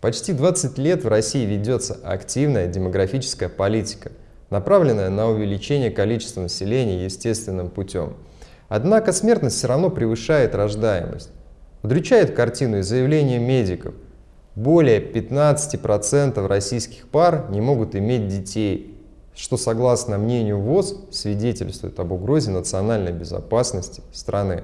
Почти 20 лет в России ведется активная демографическая политика, направленная на увеличение количества населения естественным путем. Однако смертность все равно превышает рождаемость. Удручает картину и заявление медиков. Более 15% российских пар не могут иметь детей, что, согласно мнению ВОЗ, свидетельствует об угрозе национальной безопасности страны.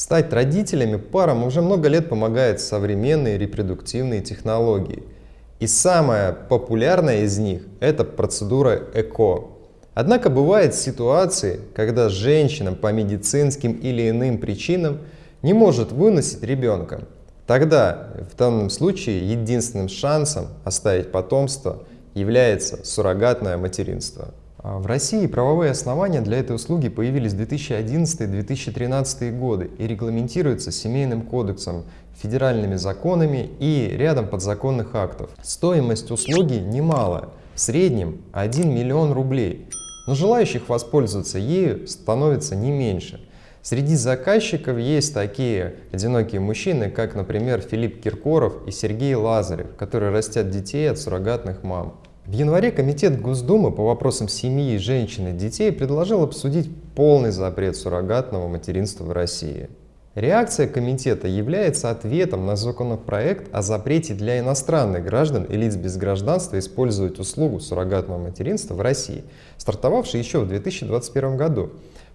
Стать родителями парам уже много лет помогают современные репродуктивные технологии. И самая популярная из них – это процедура ЭКО. Однако бывают ситуации, когда женщина по медицинским или иным причинам не может выносить ребенка. Тогда в данном случае единственным шансом оставить потомство является суррогатное материнство. А в России правовые основания для этой услуги появились в 2011-2013 годы и регламентируются Семейным кодексом, федеральными законами и рядом подзаконных актов. Стоимость услуги немалая, в среднем 1 миллион рублей, но желающих воспользоваться ею становится не меньше. Среди заказчиков есть такие одинокие мужчины, как, например, Филипп Киркоров и Сергей Лазарев, которые растят детей от суррогатных мам. В январе Комитет Госдумы по вопросам семьи, женщин и детей предложил обсудить полный запрет суррогатного материнства в России. Реакция комитета является ответом на законопроект о запрете для иностранных граждан и лиц без гражданства использовать услугу суррогатного материнства в России, стартовавший еще в 2021 году.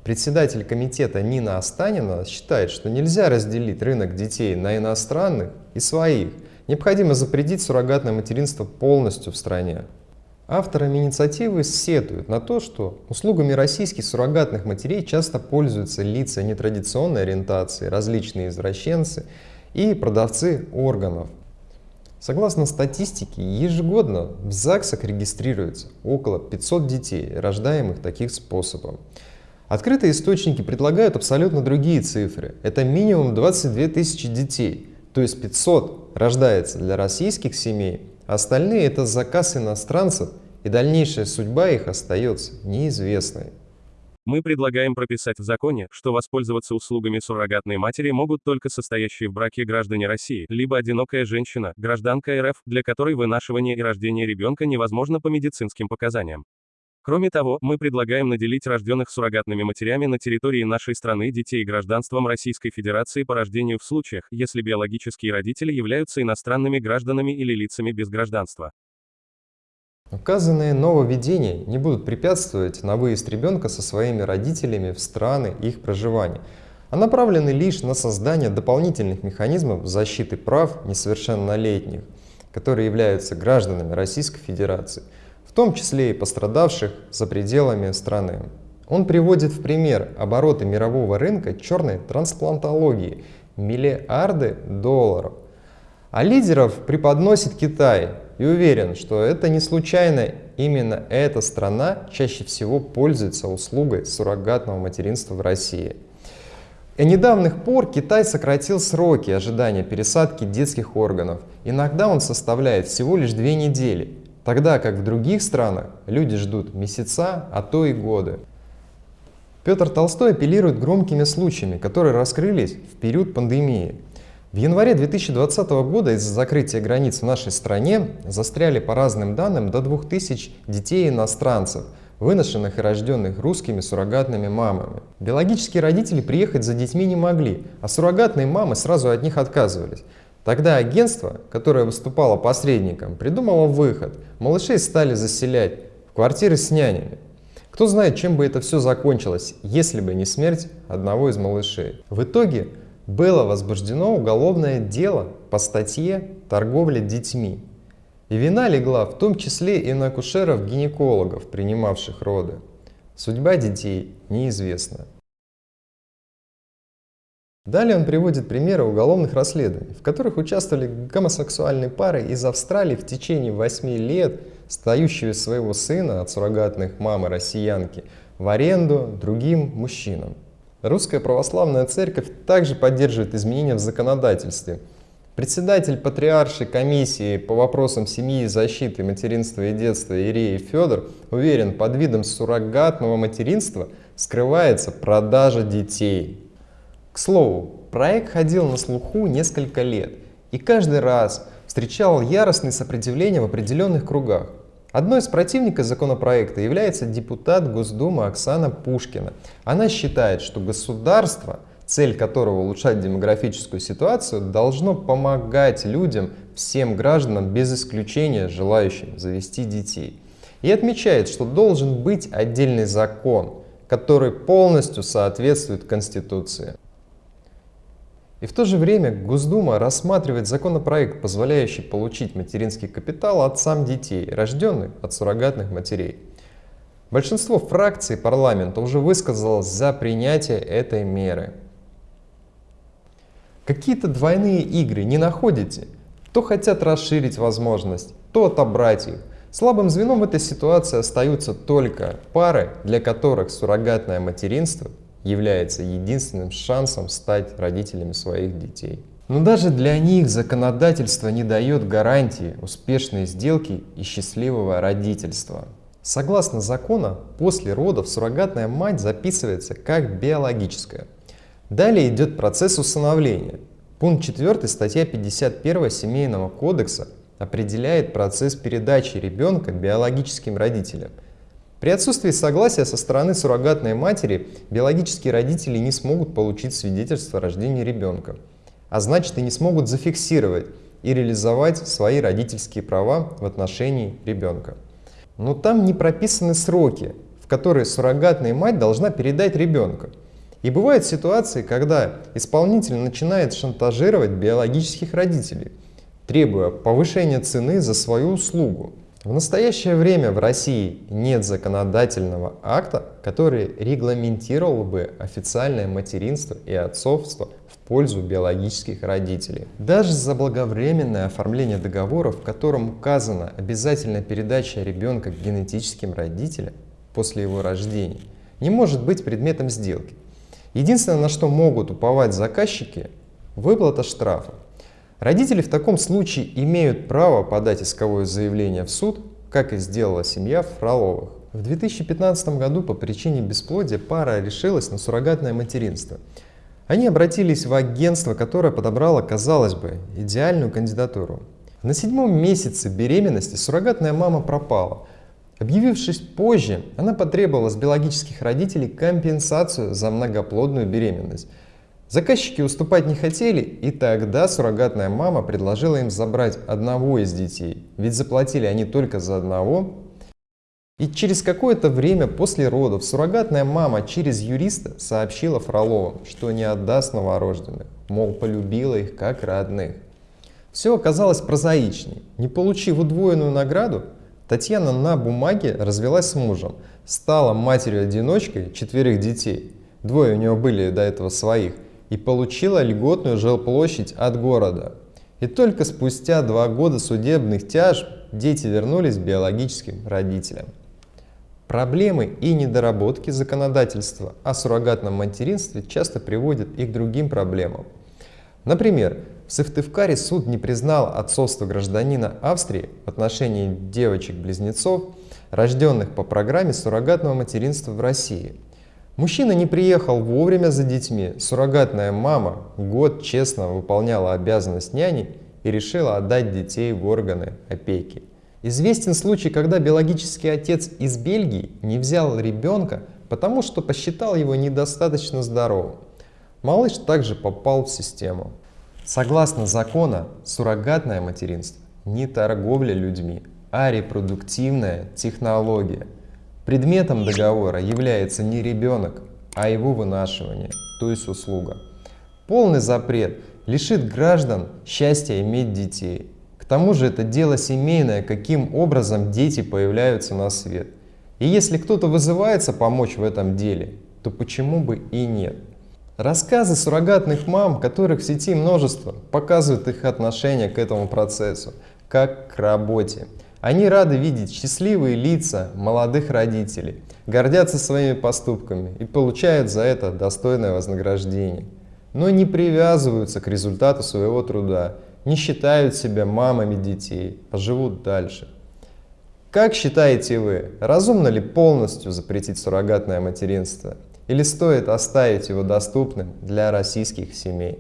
Председатель комитета Нина Останина считает, что нельзя разделить рынок детей на иностранных и своих. Необходимо запретить суррогатное материнство полностью в стране. Авторами инициативы сетуют на то, что услугами российских суррогатных матерей часто пользуются лица нетрадиционной ориентации, различные извращенцы и продавцы органов. Согласно статистике, ежегодно в ЗАГСах регистрируется около 500 детей, рождаемых таким способом. Открытые источники предлагают абсолютно другие цифры. Это минимум 22 тысячи детей, то есть 500 рождается для российских семей, Остальные — это заказ иностранцев, и дальнейшая судьба их остается неизвестной. Мы предлагаем прописать в законе, что воспользоваться услугами суррогатной матери могут только состоящие в браке граждане России, либо одинокая женщина, гражданка РФ, для которой вынашивание и рождение ребенка невозможно по медицинским показаниям. Кроме того, мы предлагаем наделить рожденных суррогатными матерями на территории нашей страны детей гражданством Российской Федерации по рождению в случаях, если биологические родители являются иностранными гражданами или лицами без гражданства. Указанные нововведения не будут препятствовать на выезд ребенка со своими родителями в страны их проживания, а направлены лишь на создание дополнительных механизмов защиты прав несовершеннолетних, которые являются гражданами Российской Федерации – том числе и пострадавших за пределами страны. Он приводит в пример обороты мирового рынка черной трансплантологии – миллиарды долларов. А лидеров преподносит Китай и уверен, что это не случайно именно эта страна чаще всего пользуется услугой суррогатного материнства в России. И недавних пор Китай сократил сроки ожидания пересадки детских органов. Иногда он составляет всего лишь две недели, Тогда как в других странах люди ждут месяца, а то и годы. Петр Толстой апеллирует громкими случаями, которые раскрылись в период пандемии. В январе 2020 года из-за закрытия границ в нашей стране застряли по разным данным до 2000 детей-иностранцев, выношенных и рожденных русскими суррогатными мамами. Биологические родители приехать за детьми не могли, а суррогатные мамы сразу от них отказывались. Тогда агентство, которое выступало посредником, придумало выход. Малышей стали заселять в квартиры с нянями. Кто знает, чем бы это все закончилось, если бы не смерть одного из малышей. В итоге было возбуждено уголовное дело по статье «Торговля детьми». И вина легла в том числе и на акушеров-гинекологов, принимавших роды. Судьба детей неизвестна. Далее он приводит примеры уголовных расследований, в которых участвовали гомосексуальные пары из Австралии в течение 8 лет, стающие своего сына от суррогатных мамы россиянки в аренду другим мужчинам. Русская православная церковь также поддерживает изменения в законодательстве. Председатель патриаршей комиссии по вопросам семьи, защиты, материнства и детства Ирей Федор уверен, под видом суррогатного материнства скрывается продажа детей. К слову, проект ходил на слуху несколько лет, и каждый раз встречал яростное сопротивление в определенных кругах. Одной из противников законопроекта является депутат Госдумы Оксана Пушкина. Она считает, что государство, цель которого улучшать демографическую ситуацию, должно помогать людям, всем гражданам без исключения желающим завести детей. И отмечает, что должен быть отдельный закон, который полностью соответствует Конституции. И в то же время Госдума рассматривает законопроект, позволяющий получить материнский капитал отцам детей, рожденных от суррогатных матерей. Большинство фракций парламента уже высказалось за принятие этой меры. Какие-то двойные игры не находите? То хотят расширить возможность, то отобрать их. Слабым звеном в этой ситуации остаются только пары, для которых суррогатное материнство является единственным шансом стать родителями своих детей. Но даже для них законодательство не дает гарантии успешной сделки и счастливого родительства. Согласно закону, после родов суррогатная мать записывается как биологическая. Далее идет процесс усыновления. Пункт 4 статья 51 Семейного кодекса определяет процесс передачи ребенка биологическим родителям – при отсутствии согласия со стороны суррогатной матери биологические родители не смогут получить свидетельство о рождении ребенка, а значит и не смогут зафиксировать и реализовать свои родительские права в отношении ребенка. Но там не прописаны сроки, в которые суррогатная мать должна передать ребенка. И бывают ситуации, когда исполнитель начинает шантажировать биологических родителей, требуя повышения цены за свою услугу. В настоящее время в России нет законодательного акта, который регламентировал бы официальное материнство и отцовство в пользу биологических родителей. Даже заблаговременное оформление договора, в котором указана обязательная передача ребенка генетическим родителям после его рождения, не может быть предметом сделки. Единственное, на что могут уповать заказчики – выплата штрафа. Родители в таком случае имеют право подать исковое заявление в суд, как и сделала семья Фроловых. В 2015 году по причине бесплодия пара решилась на суррогатное материнство. Они обратились в агентство, которое подобрало, казалось бы, идеальную кандидатуру. На седьмом месяце беременности суррогатная мама пропала. Объявившись позже, она потребовала с биологических родителей компенсацию за многоплодную беременность – Заказчики уступать не хотели, и тогда суррогатная мама предложила им забрать одного из детей, ведь заплатили они только за одного. И через какое-то время после родов суррогатная мама через юриста сообщила Фроловым, что не отдаст новорожденных, мол, полюбила их как родных. Все оказалось прозаичней. Не получив удвоенную награду, Татьяна на бумаге развелась с мужем, стала матерью-одиночкой четверых детей. Двое у нее были до этого своих и получила льготную жилплощадь от города. И только спустя два года судебных тяжб дети вернулись биологическим родителям. Проблемы и недоработки законодательства о суррогатном материнстве часто приводят и к другим проблемам. Например, в Сыктывкаре суд не признал отцовство гражданина Австрии в отношении девочек-близнецов, рожденных по программе суррогатного материнства в России – Мужчина не приехал вовремя за детьми. Суррогатная мама год честно выполняла обязанность няни и решила отдать детей в органы опеки. Известен случай, когда биологический отец из Бельгии не взял ребенка, потому что посчитал его недостаточно здоровым. Малыш также попал в систему. Согласно закону, суррогатное материнство не торговля людьми, а репродуктивная технология – Предметом договора является не ребенок, а его вынашивание, то есть услуга. Полный запрет лишит граждан счастья иметь детей. К тому же это дело семейное, каким образом дети появляются на свет. И если кто-то вызывается помочь в этом деле, то почему бы и нет? Рассказы суррогатных мам, которых в сети множество, показывают их отношение к этому процессу, как к работе. Они рады видеть счастливые лица молодых родителей, гордятся своими поступками и получают за это достойное вознаграждение. Но не привязываются к результату своего труда, не считают себя мамами детей, а живут дальше. Как считаете вы, разумно ли полностью запретить суррогатное материнство? Или стоит оставить его доступным для российских семей?